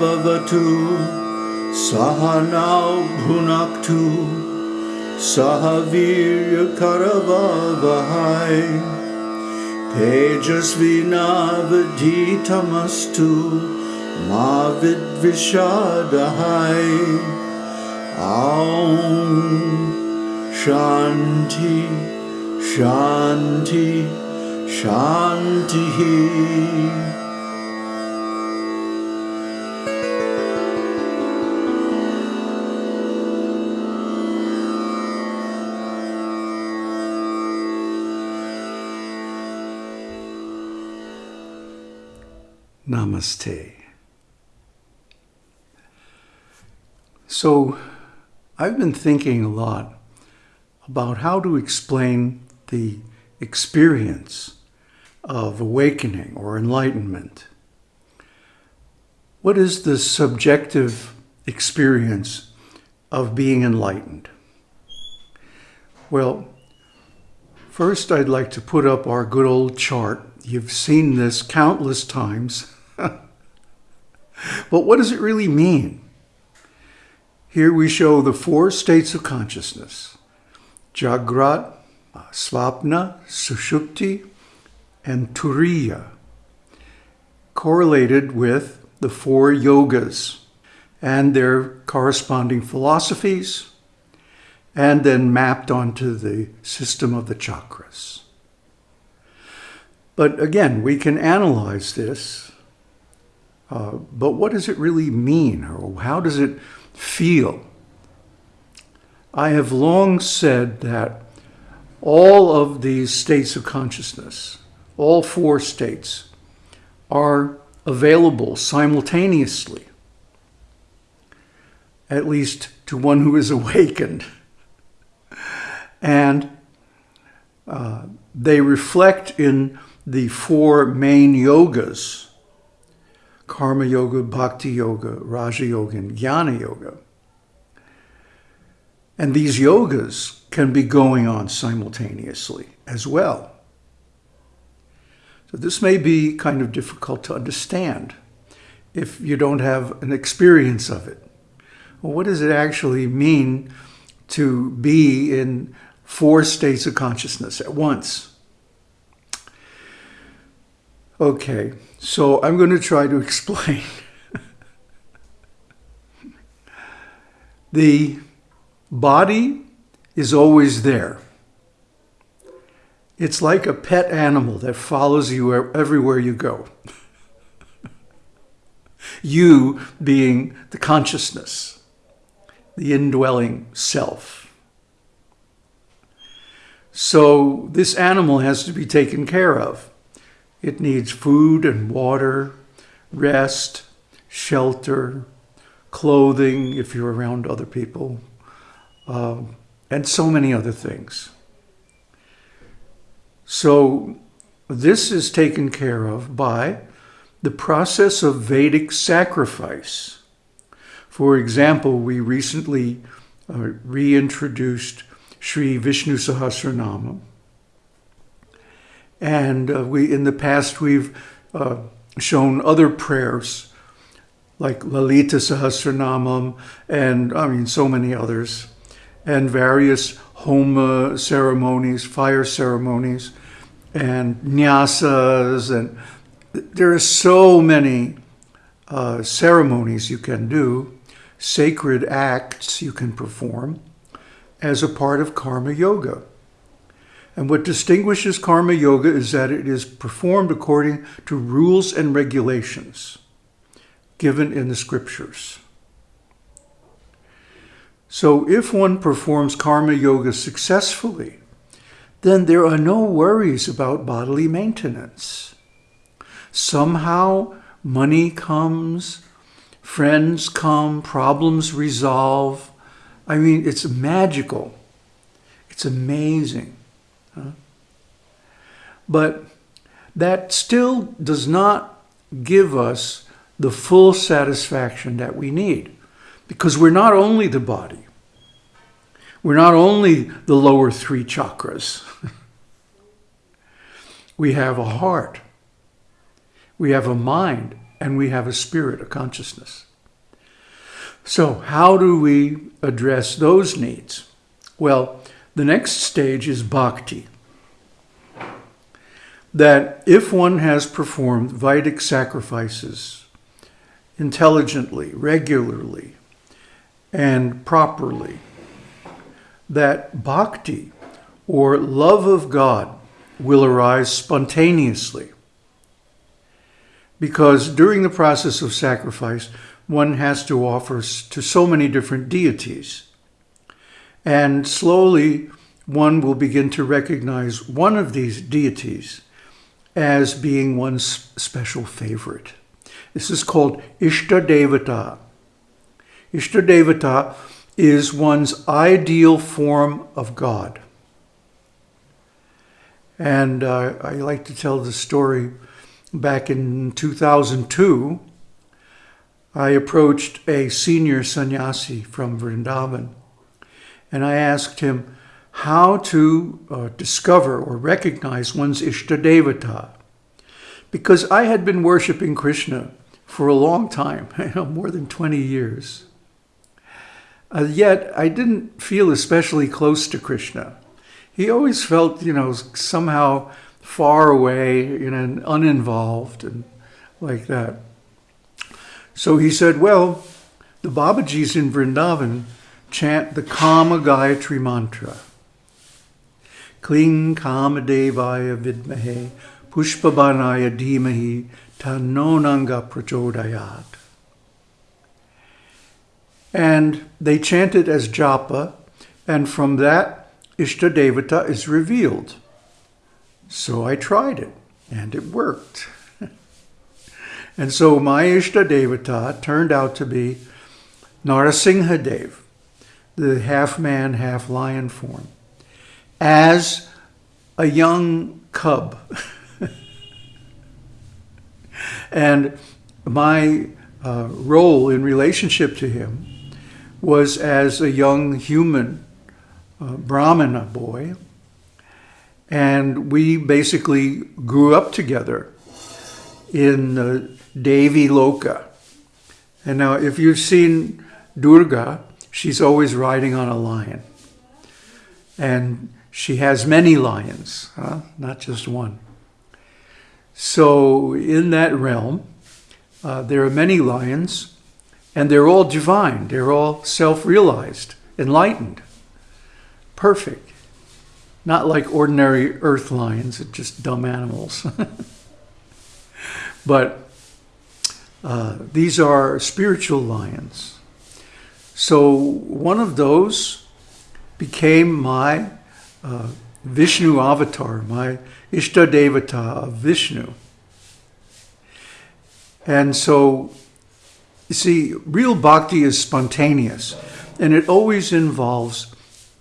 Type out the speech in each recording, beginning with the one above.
भवतु सहनौ भुनक्तु सह वीर्यकरवहै तेजस्विनावधीतमस्तु मा विद्विषादहै ॐ शान्ति शान्ति शान्तिः Namaste. So, I've been thinking a lot about how to explain the experience of awakening or enlightenment. What is the subjective experience of being enlightened? Well, first I'd like to put up our good old chart. You've seen this countless times. But what does it really mean? Here we show the four states of consciousness Jagrat, Svapna, Sushupti, and Turiya, correlated with the four yogas and their corresponding philosophies, and then mapped onto the system of the chakras. But again, we can analyze this, uh, but what does it really mean, or how does it feel? I have long said that all of these states of consciousness, all four states, are available simultaneously, at least to one who is awakened. And uh, they reflect in the four main yogas karma yoga, bhakti yoga, raja yoga, and jnana yoga. And these yogas can be going on simultaneously as well. So this may be kind of difficult to understand if you don't have an experience of it. Well, what does it actually mean to be in four states of consciousness at once? Okay, so I'm going to try to explain. the body is always there. It's like a pet animal that follows you everywhere you go. you being the consciousness, the indwelling self. So this animal has to be taken care of. It needs food and water, rest, shelter, clothing if you're around other people, uh, and so many other things. So this is taken care of by the process of Vedic sacrifice. For example, we recently uh, reintroduced Sri Vishnu Sahasranama, and uh, we, in the past, we've uh, shown other prayers like Lalita Sahasranamam and, I mean, so many others, and various homa ceremonies, fire ceremonies, and nyasas, and there are so many uh, ceremonies you can do, sacred acts you can perform as a part of karma yoga. And what distinguishes karma yoga is that it is performed according to rules and regulations given in the scriptures. So if one performs karma yoga successfully, then there are no worries about bodily maintenance. Somehow money comes, friends come, problems resolve. I mean, it's magical. It's amazing. But that still does not give us the full satisfaction that we need because we're not only the body, we're not only the lower three chakras. we have a heart, we have a mind, and we have a spirit, a consciousness. So, how do we address those needs? Well, the next stage is bhakti. That if one has performed Vedic sacrifices intelligently, regularly, and properly, that bhakti or love of God will arise spontaneously. Because during the process of sacrifice, one has to offer to so many different deities. And slowly, one will begin to recognize one of these deities as being one's special favorite. This is called Ishta Devata. Ishta Devata is one's ideal form of God. And uh, I like to tell the story back in 2002. I approached a senior sannyasi from Vrindavan and I asked him how to uh, discover or recognize one's Ishtadevata. Because I had been worshiping Krishna for a long time, you know, more than 20 years. Uh, yet I didn't feel especially close to Krishna. He always felt, you know, somehow far away, you know, uninvolved and like that. So he said, well, the Babajis in Vrindavan chant the Kama Gayatri mantra. Kling Kama Devaya Vidmahe Pushpabanaya Dhimahi Tanonanga Prachodayat. And they chant it as japa, and from that, Ishtadevata is revealed. So I tried it, and it worked. and so my Ishtadevata turned out to be Narasimhadev, the half man, half lion form, as a young cub. and my uh, role in relationship to him was as a young human uh, Brahmana boy. And we basically grew up together in uh, Devi Loka. And now, if you've seen Durga, she's always riding on a lion. And she has many lions, huh? not just one. So, in that realm, uh, there are many lions, and they're all divine, they're all self realized, enlightened, perfect. Not like ordinary earth lions, just dumb animals. but uh, these are spiritual lions. So one of those became my uh, Vishnu avatar, my Ishta Devata of Vishnu. And so you see, real bhakti is spontaneous, and it always involves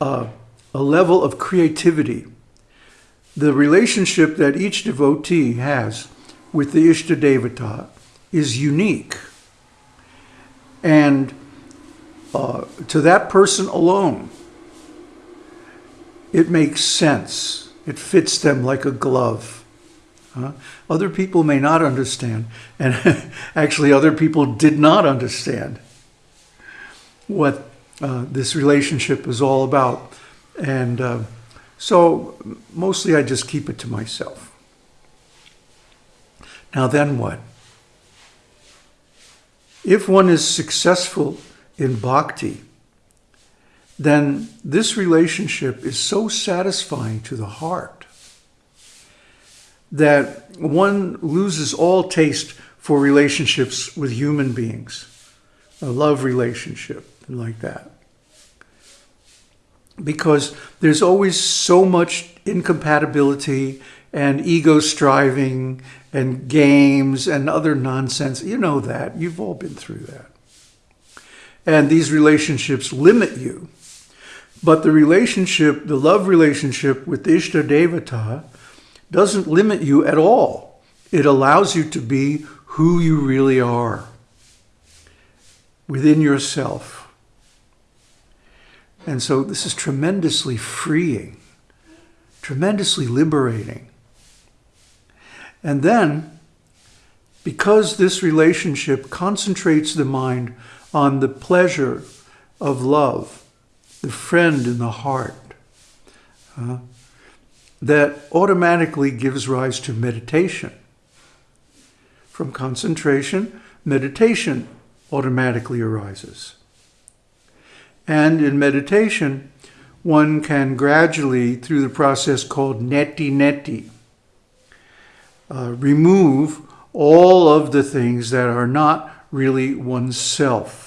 a level of creativity. The relationship that each devotee has with the Ishtadevata is unique. And uh, to that person alone, it makes sense. It fits them like a glove. Uh, other people may not understand, and actually, other people did not understand what uh, this relationship is all about. And uh, so, mostly, I just keep it to myself. Now, then what? If one is successful in bhakti, then this relationship is so satisfying to the heart that one loses all taste for relationships with human beings, a love relationship like that. Because there's always so much incompatibility and ego striving and games and other nonsense. You know that. You've all been through that. And these relationships limit you. But the relationship, the love relationship with Ishta Devata, doesn't limit you at all. It allows you to be who you really are within yourself. And so this is tremendously freeing, tremendously liberating. And then, because this relationship concentrates the mind on the pleasure of love, the friend in the heart, uh, that automatically gives rise to meditation. From concentration, meditation automatically arises. And in meditation, one can gradually, through the process called neti neti, uh, remove all of the things that are not really oneself.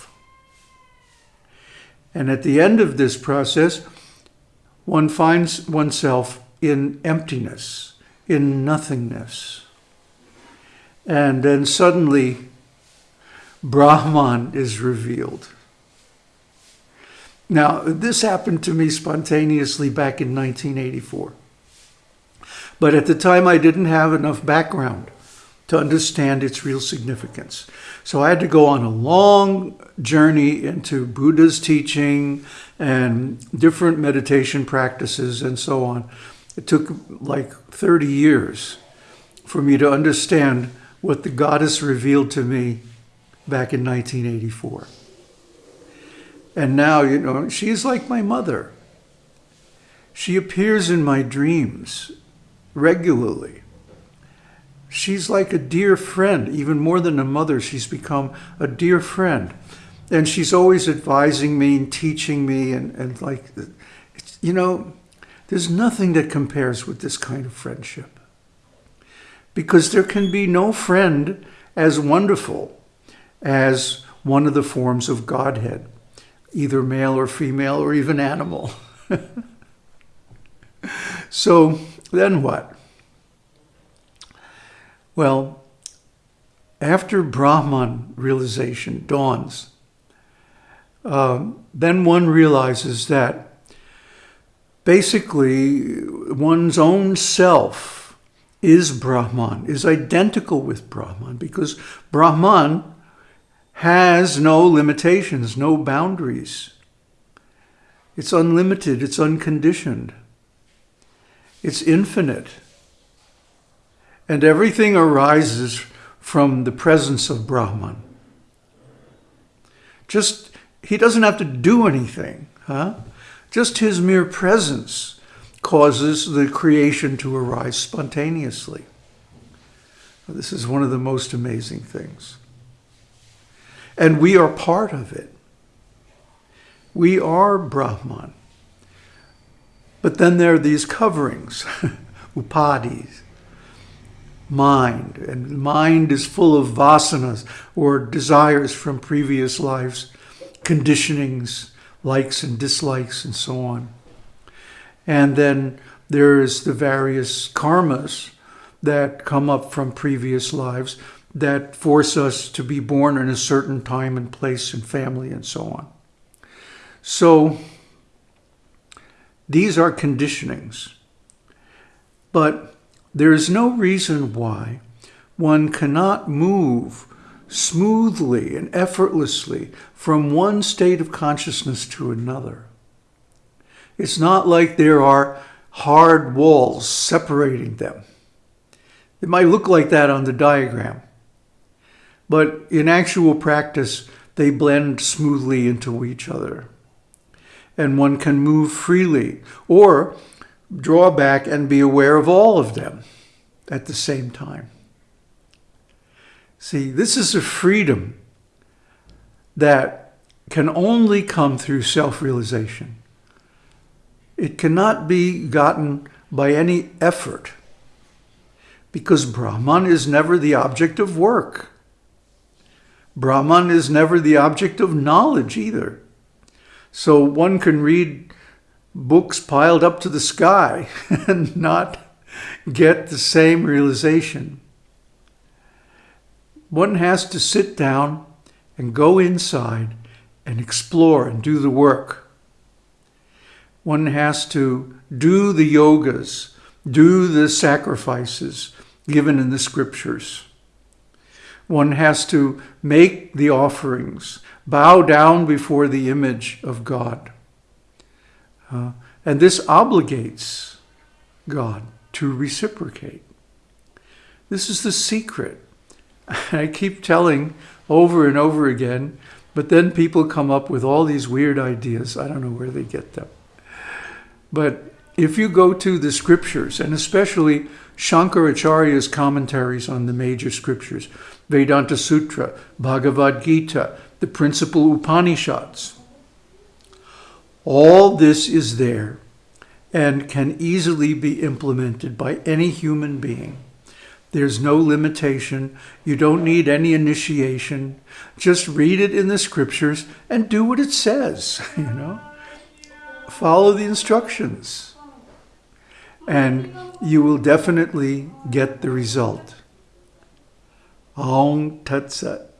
And at the end of this process, one finds oneself in emptiness, in nothingness. And then suddenly, Brahman is revealed. Now, this happened to me spontaneously back in 1984. But at the time, I didn't have enough background to understand its real significance. So I had to go on a long journey into Buddha's teaching and different meditation practices and so on. It took like 30 years for me to understand what the goddess revealed to me back in 1984. And now, you know, she's like my mother. She appears in my dreams regularly. She's like a dear friend, even more than a mother. She's become a dear friend. And she's always advising me and teaching me. And, and like, you know, there's nothing that compares with this kind of friendship. Because there can be no friend as wonderful as one of the forms of Godhead either male or female or even animal. so then what? Well, after Brahman realization dawns, um, then one realizes that basically one's own self is Brahman, is identical with Brahman, because Brahman has no limitations, no boundaries. It's unlimited, it's unconditioned, it's infinite. And everything arises from the presence of Brahman. Just, he doesn't have to do anything, huh? Just his mere presence causes the creation to arise spontaneously. This is one of the most amazing things and we are part of it. We are Brahman. But then there are these coverings, upadhis, mind. And mind is full of vasanas, or desires from previous lives, conditionings, likes and dislikes, and so on. And then there's the various karmas that come up from previous lives that force us to be born in a certain time and place and family and so on. So these are conditionings. But there is no reason why one cannot move smoothly and effortlessly from one state of consciousness to another. It's not like there are hard walls separating them. It might look like that on the diagram. But in actual practice, they blend smoothly into each other. And one can move freely or draw back and be aware of all of them at the same time. See, this is a freedom that can only come through self-realization. It cannot be gotten by any effort because Brahman is never the object of work. Brahman is never the object of knowledge either. So one can read books piled up to the sky and not get the same realization. One has to sit down and go inside and explore and do the work. One has to do the yogas, do the sacrifices given in the scriptures. One has to make the offerings, bow down before the image of God. Uh, and this obligates God to reciprocate. This is the secret. I keep telling over and over again But then people come up with all these weird ideas. I don't know where they get them. But if you go to the scriptures, and especially Shankaracharya's commentaries on the major scriptures, Vedanta Sutra, Bhagavad Gita, the principal Upanishads, all this is there and can easily be implemented by any human being. There's no limitation. You don't need any initiation. Just read it in the scriptures and do what it says, you know. Follow the instructions. And you will definitely get the result. Aum Tat Sat.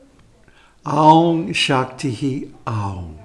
Aum Shakti Aum.